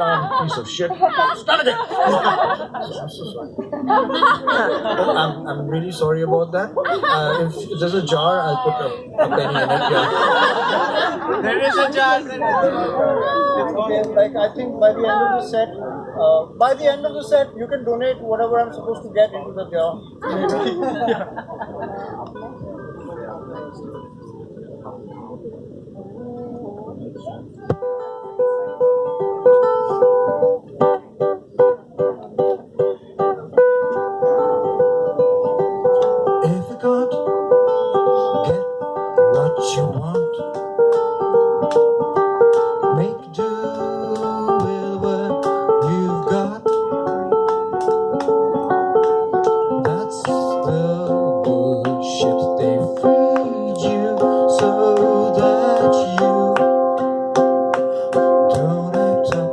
dumb piece of shit. Stop it! I'm so sorry. I'm, I'm really sorry about that. Uh, if there's a jar, I'll put a, a penny in it. Yeah. There is a jar. There is a jar. Okay, like I think by the end of the set, uh, by the end of the set, you can donate whatever I'm supposed to get into the jar. Yeah. want, make do with what you've got. That's the bullshit they feed you so that you don't act up.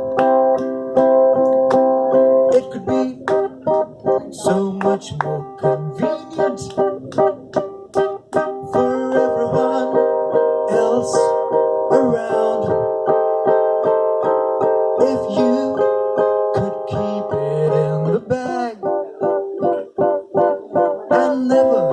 It could be so much more never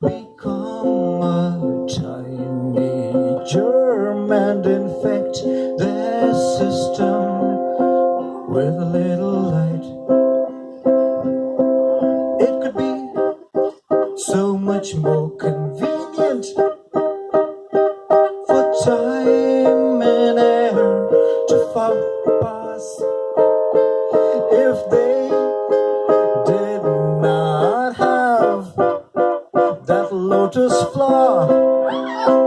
Become a tiny germ and infect the system with a little light. It could be so much more convenient for time and air to pass if they floor.